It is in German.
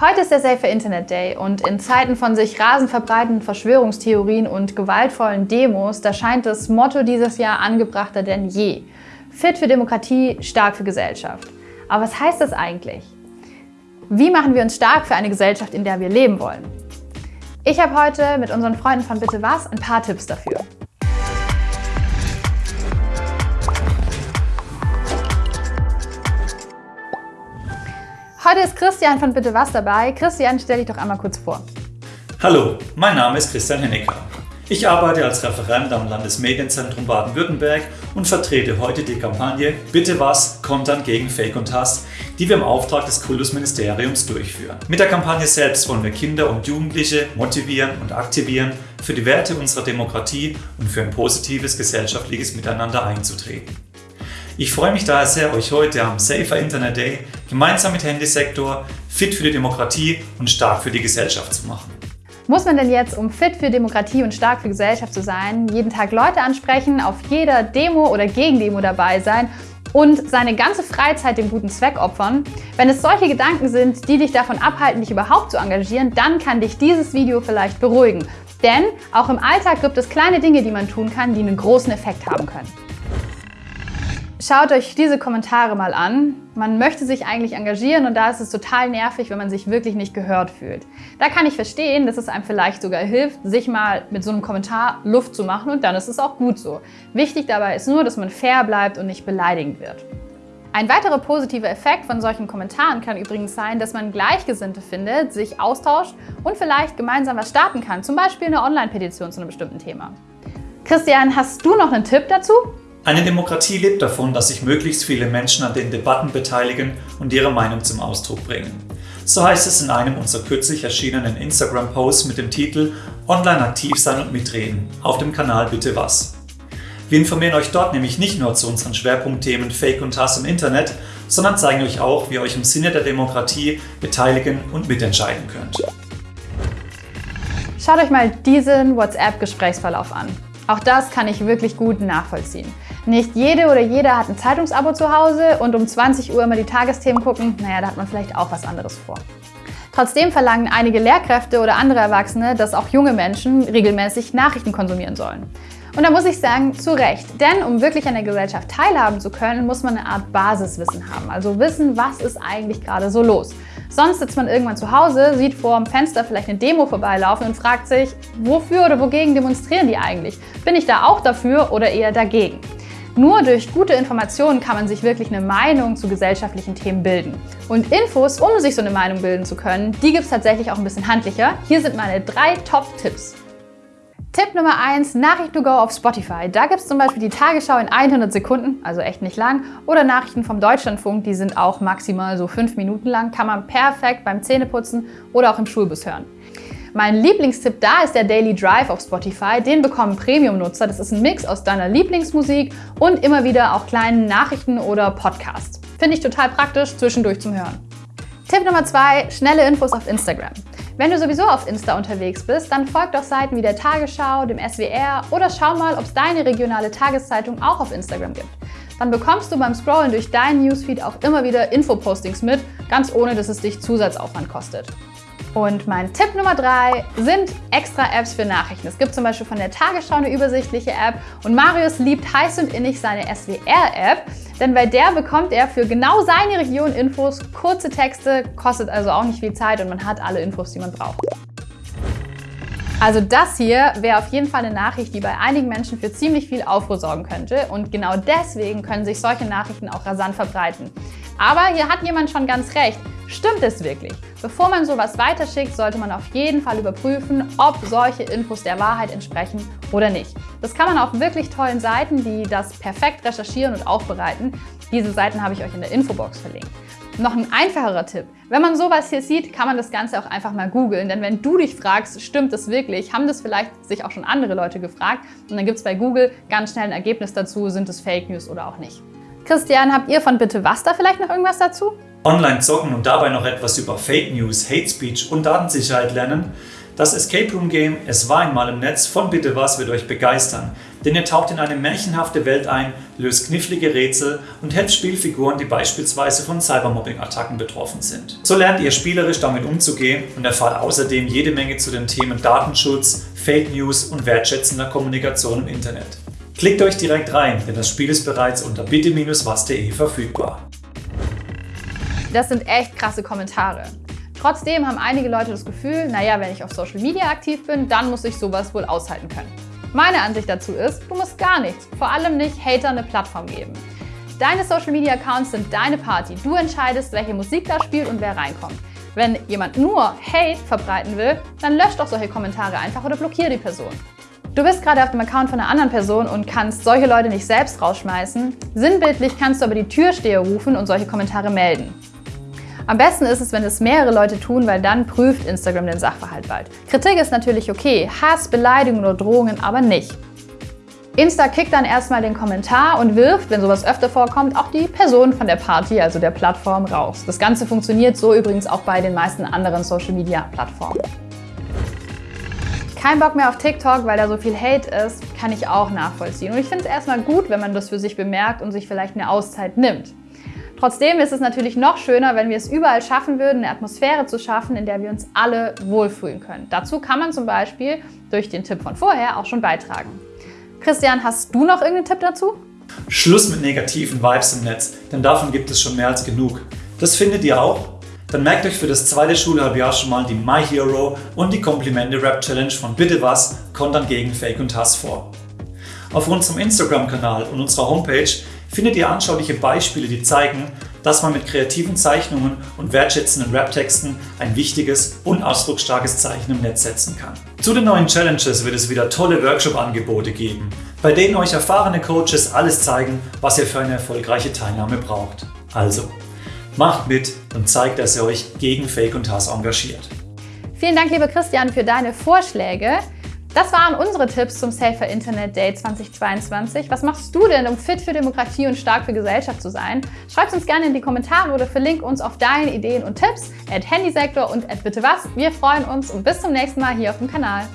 Heute ist der Safer Internet Day und in Zeiten von sich rasend verbreitenden Verschwörungstheorien und gewaltvollen Demos, da scheint das Motto dieses Jahr angebrachter denn je. Fit für Demokratie, stark für Gesellschaft. Aber was heißt das eigentlich? Wie machen wir uns stark für eine Gesellschaft, in der wir leben wollen? Ich habe heute mit unseren Freunden von Bitte Was ein paar Tipps dafür. Heute ist Christian von Bitte Was dabei. Christian, stell dich doch einmal kurz vor. Hallo, mein Name ist Christian Hennecker. Ich arbeite als Referent am Landesmedienzentrum Baden-Württemberg und vertrete heute die Kampagne Bitte was, Kontern gegen Fake und Hass, die wir im Auftrag des Kultusministeriums durchführen. Mit der Kampagne selbst wollen wir Kinder und Jugendliche motivieren und aktivieren, für die Werte unserer Demokratie und für ein positives gesellschaftliches Miteinander einzutreten. Ich freue mich daher sehr, euch heute am Safer Internet Day gemeinsam mit Handysektor fit für die Demokratie und stark für die Gesellschaft zu machen. Muss man denn jetzt, um fit für Demokratie und stark für Gesellschaft zu sein, jeden Tag Leute ansprechen, auf jeder Demo oder Gegendemo dabei sein und seine ganze Freizeit dem guten Zweck opfern? Wenn es solche Gedanken sind, die dich davon abhalten, dich überhaupt zu engagieren, dann kann dich dieses Video vielleicht beruhigen. Denn auch im Alltag gibt es kleine Dinge, die man tun kann, die einen großen Effekt haben können. Schaut euch diese Kommentare mal an. Man möchte sich eigentlich engagieren und da ist es total nervig, wenn man sich wirklich nicht gehört fühlt. Da kann ich verstehen, dass es einem vielleicht sogar hilft, sich mal mit so einem Kommentar Luft zu machen und dann ist es auch gut so. Wichtig dabei ist nur, dass man fair bleibt und nicht beleidigend wird. Ein weiterer positiver Effekt von solchen Kommentaren kann übrigens sein, dass man Gleichgesinnte findet, sich austauscht und vielleicht gemeinsam was starten kann, zum Beispiel eine Online-Petition zu einem bestimmten Thema. Christian, hast du noch einen Tipp dazu? Eine Demokratie lebt davon, dass sich möglichst viele Menschen an den Debatten beteiligen und ihre Meinung zum Ausdruck bringen. So heißt es in einem unserer kürzlich erschienenen Instagram-Posts mit dem Titel Online aktiv sein und mitreden auf dem Kanal Bitte was. Wir informieren euch dort nämlich nicht nur zu unseren Schwerpunktthemen Fake und Hass im Internet, sondern zeigen euch auch, wie ihr euch im Sinne der Demokratie beteiligen und mitentscheiden könnt. Schaut euch mal diesen WhatsApp-Gesprächsverlauf an. Auch das kann ich wirklich gut nachvollziehen. Nicht jede oder jeder hat ein Zeitungsabo zu Hause und um 20 Uhr immer die Tagesthemen gucken, naja, da hat man vielleicht auch was anderes vor. Trotzdem verlangen einige Lehrkräfte oder andere Erwachsene, dass auch junge Menschen regelmäßig Nachrichten konsumieren sollen. Und da muss ich sagen, zu Recht. Denn um wirklich an der Gesellschaft teilhaben zu können, muss man eine Art Basiswissen haben. Also wissen, was ist eigentlich gerade so los. Sonst sitzt man irgendwann zu Hause, sieht vor dem Fenster vielleicht eine Demo vorbeilaufen und fragt sich, wofür oder wogegen demonstrieren die eigentlich? Bin ich da auch dafür oder eher dagegen? Nur durch gute Informationen kann man sich wirklich eine Meinung zu gesellschaftlichen Themen bilden. Und Infos, um sich so eine Meinung bilden zu können, die gibt es tatsächlich auch ein bisschen handlicher. Hier sind meine drei Top-Tipps. Tipp Nummer 1, Nachrichten to go auf Spotify. Da gibt es zum Beispiel die Tagesschau in 100 Sekunden, also echt nicht lang, oder Nachrichten vom Deutschlandfunk, die sind auch maximal so 5 Minuten lang, kann man perfekt beim Zähneputzen oder auch im Schulbus hören. Mein Lieblingstipp da ist der Daily Drive auf Spotify. Den bekommen Premium-Nutzer. Das ist ein Mix aus deiner Lieblingsmusik und immer wieder auch kleinen Nachrichten oder Podcasts. Finde ich total praktisch zwischendurch zum Hören. Tipp Nummer 2, schnelle Infos auf Instagram. Wenn du sowieso auf Insta unterwegs bist, dann folg doch Seiten wie der Tagesschau, dem SWR oder schau mal, ob es deine regionale Tageszeitung auch auf Instagram gibt. Dann bekommst du beim Scrollen durch deinen Newsfeed auch immer wieder Infopostings mit, ganz ohne dass es dich Zusatzaufwand kostet. Und mein Tipp Nummer drei sind extra Apps für Nachrichten. Es gibt zum Beispiel von der Tagesschau eine übersichtliche App und Marius liebt heiß und innig seine SWR-App, denn bei der bekommt er für genau seine Region Infos, kurze Texte, kostet also auch nicht viel Zeit und man hat alle Infos, die man braucht. Also das hier wäre auf jeden Fall eine Nachricht, die bei einigen Menschen für ziemlich viel Aufruhr sorgen könnte und genau deswegen können sich solche Nachrichten auch rasant verbreiten. Aber hier hat jemand schon ganz recht. Stimmt es wirklich? Bevor man sowas weiterschickt, sollte man auf jeden Fall überprüfen, ob solche Infos der Wahrheit entsprechen oder nicht. Das kann man auf wirklich tollen Seiten, die das perfekt recherchieren und aufbereiten. Diese Seiten habe ich euch in der Infobox verlinkt. Noch ein einfacherer Tipp. Wenn man sowas hier sieht, kann man das Ganze auch einfach mal googeln. Denn wenn du dich fragst, stimmt das wirklich, haben das vielleicht sich auch schon andere Leute gefragt. Und dann gibt es bei Google ganz schnell ein Ergebnis dazu, sind es Fake News oder auch nicht. Christian, habt ihr von Bitte Was da vielleicht noch irgendwas dazu? Online zocken und dabei noch etwas über Fake News, Hate Speech und Datensicherheit lernen? Das Escape Room Game Es war einmal im Netz von Bitte Was wird euch begeistern. denn ihr taucht in eine märchenhafte Welt ein, löst knifflige Rätsel und helft Spielfiguren, die beispielsweise von Cybermobbing-Attacken betroffen sind. So lernt ihr spielerisch damit umzugehen und erfahrt außerdem jede Menge zu den Themen Datenschutz, Fake News und wertschätzender Kommunikation im Internet. Klickt euch direkt rein, denn das Spiel ist bereits unter bitte-was.de verfügbar. Das sind echt krasse Kommentare. Trotzdem haben einige Leute das Gefühl, naja, wenn ich auf Social Media aktiv bin, dann muss ich sowas wohl aushalten können. Meine Ansicht dazu ist, du musst gar nichts, vor allem nicht Hater eine Plattform geben. Deine Social Media Accounts sind deine Party. Du entscheidest, welche Musik da spielt und wer reinkommt. Wenn jemand nur Hate verbreiten will, dann lösch doch solche Kommentare einfach oder blockiere die Person. Du bist gerade auf dem Account von einer anderen Person und kannst solche Leute nicht selbst rausschmeißen. Sinnbildlich kannst du aber die Türsteher rufen und solche Kommentare melden. Am besten ist es, wenn es mehrere Leute tun, weil dann prüft Instagram den Sachverhalt bald. Kritik ist natürlich okay, Hass, Beleidigungen oder Drohungen aber nicht. Insta kickt dann erstmal den Kommentar und wirft, wenn sowas öfter vorkommt, auch die Person von der Party, also der Plattform, raus. Das Ganze funktioniert so übrigens auch bei den meisten anderen Social-Media-Plattformen. Kein Bock mehr auf TikTok, weil da so viel Hate ist, kann ich auch nachvollziehen. Und ich finde es erstmal gut, wenn man das für sich bemerkt und sich vielleicht eine Auszeit nimmt. Trotzdem ist es natürlich noch schöner, wenn wir es überall schaffen würden, eine Atmosphäre zu schaffen, in der wir uns alle wohlfühlen können. Dazu kann man zum Beispiel durch den Tipp von vorher auch schon beitragen. Christian, hast du noch irgendeinen Tipp dazu? Schluss mit negativen Vibes im Netz, denn davon gibt es schon mehr als genug. Das findet ihr auch? Dann merkt euch für das zweite Schulhalbjahr schon mal die My Hero und die Komplimente Rap Challenge von Bitte was kontern gegen Fake und Hass vor. Auf unserem Instagram-Kanal und unserer Homepage findet ihr anschauliche Beispiele, die zeigen, dass man mit kreativen Zeichnungen und wertschätzenden Rap-Texten ein wichtiges und ausdrucksstarkes Zeichen im Netz setzen kann. Zu den neuen Challenges wird es wieder tolle Workshop-Angebote geben, bei denen euch erfahrene Coaches alles zeigen, was ihr für eine erfolgreiche Teilnahme braucht. Also, macht mit und zeigt, dass ihr euch gegen Fake und Hass engagiert. Vielen Dank, lieber Christian, für deine Vorschläge. Das waren unsere Tipps zum Safer Internet Day 2022. Was machst du denn, um fit für Demokratie und stark für Gesellschaft zu sein? Schreib uns gerne in die Kommentare oder verlink uns auf deine Ideen und Tipps at Handysektor und at bitte was. Wir freuen uns und bis zum nächsten Mal hier auf dem Kanal.